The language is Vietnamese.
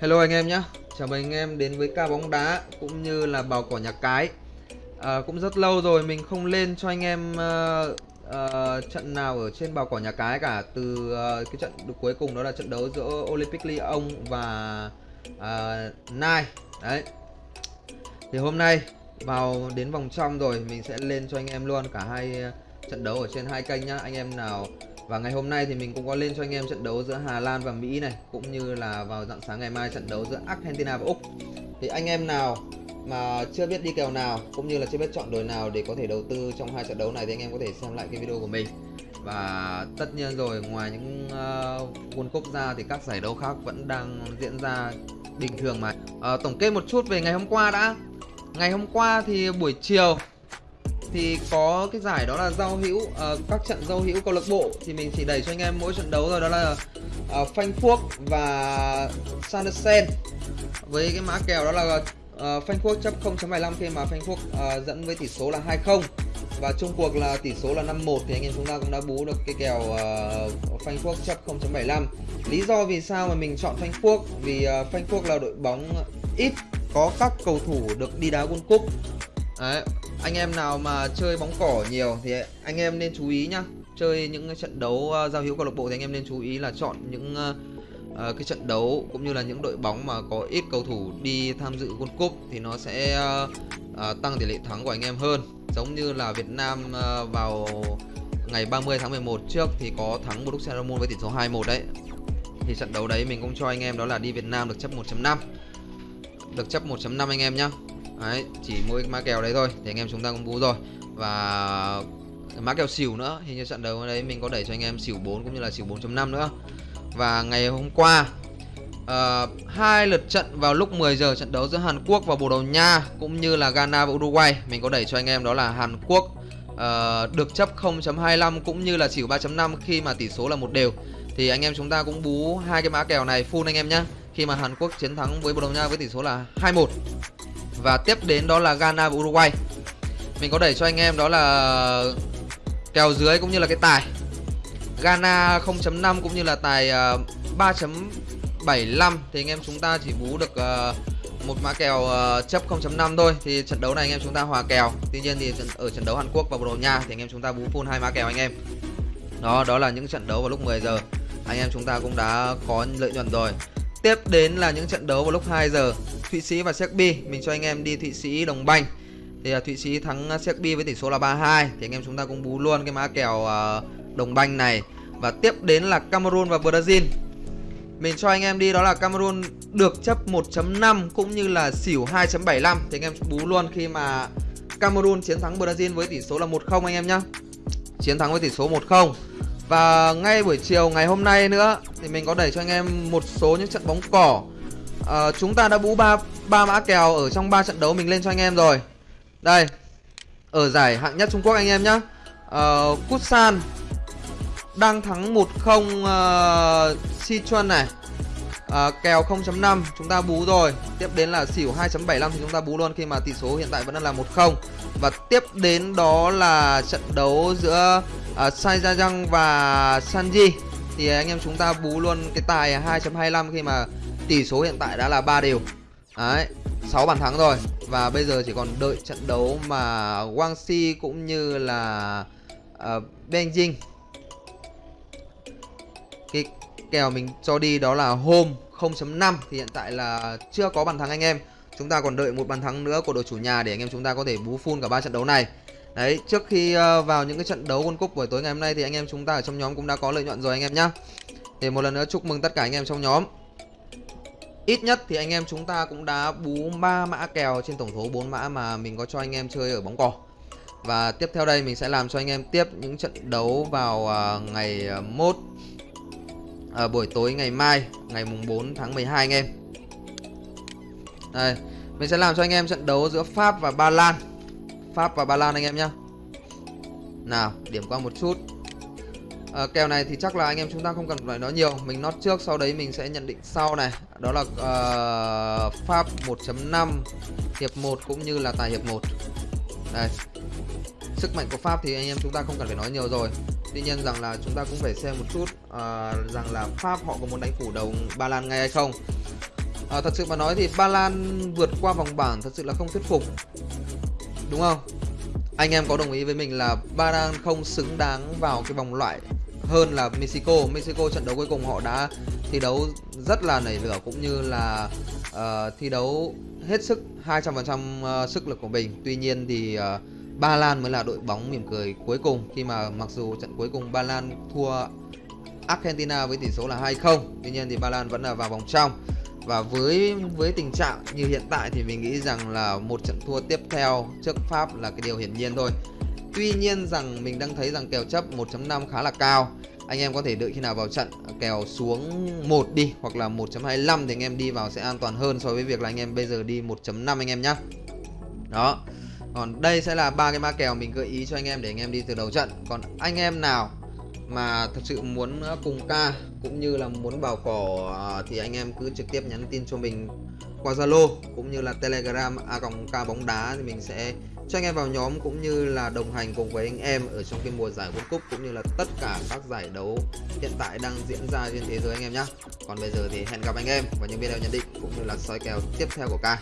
Hello anh em nhé Chào mừng anh em đến với ca bóng đá cũng như là bào cỏ nhà cái. À, Cũng rất lâu rồi mình không lên cho anh em uh, uh, trận nào ở trên bào cỏ nhà cái cả. Từ uh, cái trận cuối cùng đó là trận đấu giữa Olympic Lyon và uh, Nai Đấy. Thì hôm nay vào đến vòng trong rồi mình sẽ lên cho anh em luôn cả hai trận đấu ở trên hai kênh nhá. Anh em nào và ngày hôm nay thì mình cũng có lên cho anh em trận đấu giữa Hà Lan và Mỹ này Cũng như là vào dạng sáng ngày mai trận đấu giữa Argentina và Úc. Thì anh em nào mà chưa biết đi kèo nào cũng như là chưa biết chọn đội nào để có thể đầu tư trong hai trận đấu này thì anh em có thể xem lại cái video của mình. Và tất nhiên rồi ngoài những uh, World Cup ra thì các giải đấu khác vẫn đang diễn ra bình thường mà. Uh, Tổng kết một chút về ngày hôm qua đã. Ngày hôm qua thì buổi chiều thì có cái giải đó là giao hữu uh, các trận giao hữu câu lạc bộ. Thì mình chỉ đẩy cho anh em mỗi trận đấu rồi đó là ờ, uh, Frankfurt và Sandersen với cái mã kèo đó là ờ, uh, Frankfurt chấp 0.75 khi mà Frankfurt uh, dẫn với tỷ số là 2-0 và chung cuộc là tỷ số là 5-1 thì anh em chúng ta cũng đã bú được cái kèo uh, Frankfurt chấp 0.75 lý do vì sao mà mình chọn Frankfurt vì uh, Frankfurt là đội bóng ít có các cầu thủ được đi đá World Cup. Đấy, anh em nào mà chơi bóng cỏ nhiều thì anh em nên chú ý nhá. Chơi những trận đấu uh, giao hữu câu lạc bộ thì anh em nên chú ý là chọn những uh, uh, cái trận đấu cũng như là những đội bóng mà có ít cầu thủ đi tham dự World Cup thì nó sẽ uh, uh, tăng tỷ lệ thắng của anh em hơn. Giống như là Việt Nam uh, vào ngày 30 tháng 11 trước thì có thắng Borussia Dortmund với tỷ số 2-1 đấy. Thì trận đấu đấy mình cũng cho anh em đó là đi Việt Nam được chấp 1.5 được chấp 1.5 anh em nhá. Đấy, chỉ mỗi má kèo đấy thôi thì anh em chúng ta cũng bú rồi. Và má kèo xỉu nữa hình như trận đấu đấy mình có đẩy cho anh em xỉu 4 cũng như là xỉu 4.5 nữa. Và ngày hôm qua uh, hai lượt trận vào lúc 10 giờ trận đấu giữa Hàn Quốc và Bồ Đào Nha cũng như là Ghana và Uruguay. Mình có đẩy cho anh em đó là Hàn Quốc uh, được chấp 0.25 cũng như là xỉu 3.5 khi mà tỷ số là một đều. Thì anh em chúng ta cũng bú hai cái mã kèo này full anh em nhé khi mà Hàn Quốc chiến thắng với Bồ Đào Nha với tỷ số là 2-1 và tiếp đến đó là Ghana và Uruguay. Mình có đẩy cho anh em đó là kèo dưới cũng như là cái tài. Ghana 0.5 cũng như là tài à, 3.75 Thì anh em chúng ta chỉ bú được à, một mã kèo à, chấp 0.5 thôi. Thì trận đấu này anh em chúng ta hòa kèo. Tuy nhiên thì ở trận đấu Hàn Quốc và Bồ Đào Nha Thì anh em chúng ta bú full hai mã kèo anh em. Đó, đó là những trận đấu vào lúc 10 giờ. Anh em chúng ta cũng đã có lợi nhuận rồi. Tiếp đến là những trận đấu vào lúc 2 giờ. Thụy Sĩ và Serbia Mình cho anh em đi Thụy Sĩ đồng banh. Thì uh, Thụy Sĩ thắng à, Serbia với tỷ số là 3-2 Thì anh em chúng ta cũng bú luôn cái mã kèo uh, đồng banh này. Và tiếp đến là Cameroon và Brazil. Mình cho anh em đi đó là Cameroon được chấp 1.5 cũng như là xỉu 2.75 Thì anh em bú luôn khi mà Cameroon chiến thắng Brazil với tỷ số là 1-0 anh em nhá. Chiến thắng với tỷ số 1-0 và ngay buổi chiều ngày hôm nay nữa thì mình có đẩy cho anh em một số những trận bóng cỏ. À, chúng ta đã bú ba ba mã kèo ở trong ba trận đấu mình lên cho anh em rồi. Đây. Ở giải hạng nhất Trung Quốc anh em nhá. À, San đang thắng 1-0 uh, ờ, Sichuan này. À, kèo 0.5 chúng ta bú rồi. Tiếp đến là xỉu 2.75 thì chúng ta bú luôn khi mà tỷ số hiện tại vẫn đang là 1-0. Và tiếp đến đó là trận đấu giữa À, uh, Saijajang và Sanji thì à, anh em chúng ta bú luôn cái tài 2.25 khi mà tỷ số hiện tại đã là 3 đều. Đấy, 6 bàn thắng rồi và bây giờ chỉ còn đợi trận đấu mà Guangxi cũng như là à, uh, Benjing Cái kèo mình cho đi đó là Home 0.5 thì hiện tại là chưa có bàn thắng anh em. Chúng ta còn đợi một bàn thắng nữa của đội chủ nhà để anh em chúng ta có thể bú full cả ba trận đấu này. Đấy, trước khi ờ, vào những cái trận đấu World Cup buổi tối ngày hôm nay thì anh em chúng ta ở trong nhóm cũng đã có lợi nhuận rồi anh em nhá. Thì một lần nữa chúc mừng tất cả anh em trong nhóm. Ít nhất thì anh em chúng ta cũng đã bú 3 mã kèo trên tổng số 4 mã mà mình có cho anh em chơi ở bóng cỏ. Và tiếp theo đây mình sẽ làm cho anh em tiếp những trận đấu vào ờ, ngày uh, mốt ở buổi tối ngày mai, ngày mùng 4 tháng 12 anh em. Đây, mình sẽ làm cho anh em trận đấu giữa Pháp và Ba Lan. Pháp và Ba Lan anh em nhá. Nào điểm qua một chút. À, Kèo này thì chắc là anh em chúng ta không cần phải nói nhiều. Mình nót trước sau đấy mình sẽ nhận định sau này. Đó là uh, Pháp 1.5 Hiệp 1 cũng như là tài hiệp 1 Đây. Sức mạnh của Pháp thì anh em chúng ta không cần phải nói nhiều rồi. Tuy nhiên rằng là chúng ta cũng phải xem một chút uh, Rằng là Pháp họ có muốn đánh phủ đầu Ba Lan ngay hay không. À, thật sự mà nói thì Ba Lan vượt qua vòng bảng thật sự là không thuyết phục đúng không? Anh em có đồng ý với mình là Ba Lan không xứng đáng vào cái vòng loại hơn là Mexico. Mexico trận đấu cuối cùng họ đã thi đấu rất là nảy lửa cũng như là uh, thi đấu hết sức 200% ờ, sức lực của mình. Tuy nhiên thì uh, Ba Lan mới là đội bóng mỉm cười cuối cùng khi mà mặc dù trận cuối cùng Ba Lan thua Argentina với tỷ số là 2-0 tuy nhiên thì Ba Lan vẫn là vào vòng trong và với với tình trạng như hiện tại thì mình nghĩ rằng là một trận thua tiếp theo trước Pháp là cái điều hiển nhiên thôi. Tuy nhiên rằng mình đang thấy rằng kèo chấp 1.5 khá là cao. Anh em có thể đợi khi nào vào trận à, kèo xuống 1 đi hoặc là 1.25 thì anh em đi vào sẽ an toàn hơn so với việc là anh em bây giờ đi 1.5 anh em nhé đó. Còn đây sẽ là ba cái mã kèo mình gợi ý cho anh em để anh em đi từ đầu trận. Còn anh em nào mà thật sự muốn ờ, cùng ca, cũng như là muốn vào cỏ ờ, thì anh em cứ trực tiếp nhắn tin cho mình qua Zalo cũng như là Telegram a còng ca bóng đá thì mình sẽ cho anh em vào nhóm cũng như là đồng hành cùng với anh em ở trong cái mùa giải World Cup cũng như là tất cả các giải đấu hiện tại đang diễn ra trên thế giới anh em nhé. Còn bây giờ thì hẹn gặp anh em vào những video nhận định cũng như là soi kèo tiếp theo của ca.